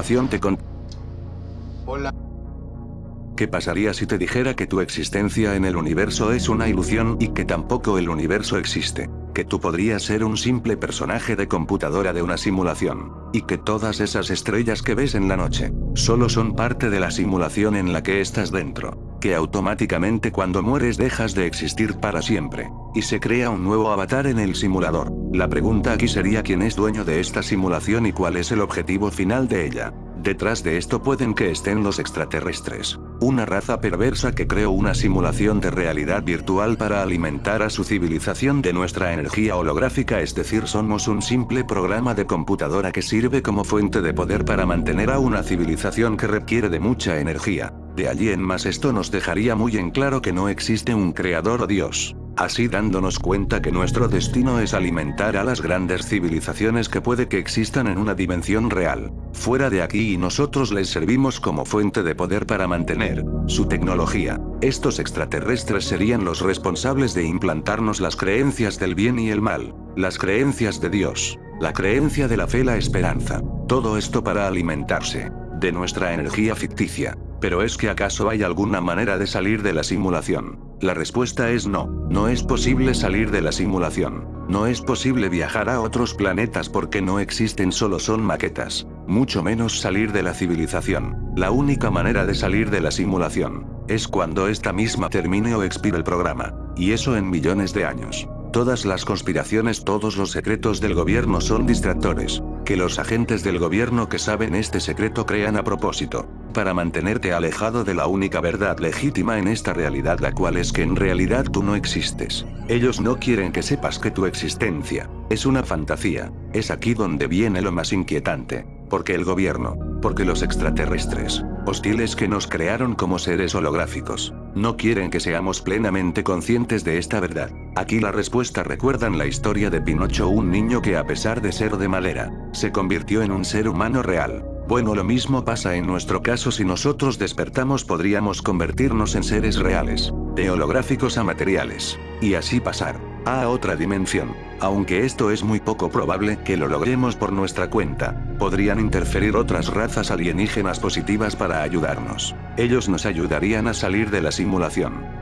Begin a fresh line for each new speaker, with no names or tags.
continuación te con...
Hola.
¿Qué pasaría si te dijera que tu existencia en el universo es una ilusión y que tampoco el universo existe? Que tú podrías ser un simple personaje de computadora de una simulación. Y que todas esas estrellas que ves en la noche, solo son parte de la simulación en la que estás dentro. Que automáticamente cuando mueres dejas de existir para siempre. Y se crea un nuevo avatar en el simulador. La pregunta aquí sería quién es dueño de esta simulación y cuál es el objetivo final de ella. Detrás de esto pueden que estén los extraterrestres. Una raza perversa que creó una simulación de realidad virtual para alimentar a su civilización de nuestra energía holográfica es decir somos un simple programa de computadora que sirve como fuente de poder para mantener a una civilización que requiere de mucha energía. De allí en más esto nos dejaría muy en claro que no existe un creador o Dios así dándonos cuenta que nuestro destino es alimentar a las grandes civilizaciones que puede que existan en una dimensión real, fuera de aquí y nosotros les servimos como fuente de poder para mantener su tecnología. Estos extraterrestres serían los responsables de implantarnos las creencias del bien y el mal, las creencias de Dios, la creencia de la fe la esperanza, todo esto para alimentarse de nuestra energía ficticia. Pero es que acaso hay alguna manera de salir de la simulación. La respuesta es no, no es posible salir de la simulación. No es posible viajar a otros planetas porque no existen solo son maquetas. Mucho menos salir de la civilización. La única manera de salir de la simulación, es cuando esta misma termine o expire el programa. Y eso en millones de años. Todas las conspiraciones, todos los secretos del gobierno son distractores. Que los agentes del gobierno que saben este secreto crean a propósito. Para mantenerte alejado de la única verdad legítima en esta realidad la cual es que en realidad tú no existes. Ellos no quieren que sepas que tu existencia es una fantasía. Es aquí donde viene lo más inquietante. Porque el gobierno, porque los extraterrestres, hostiles que nos crearon como seres holográficos, no quieren que seamos plenamente conscientes de esta verdad. Aquí la respuesta recuerdan la historia de Pinocho un niño que a pesar de ser de madera, se convirtió en un ser humano real. Bueno lo mismo pasa en nuestro caso si nosotros despertamos podríamos convertirnos en seres reales, de holográficos a materiales, y así pasar a otra dimensión. Aunque esto es muy poco probable que lo logremos por nuestra cuenta, podrían interferir otras razas alienígenas positivas para ayudarnos. Ellos nos ayudarían a salir de la simulación.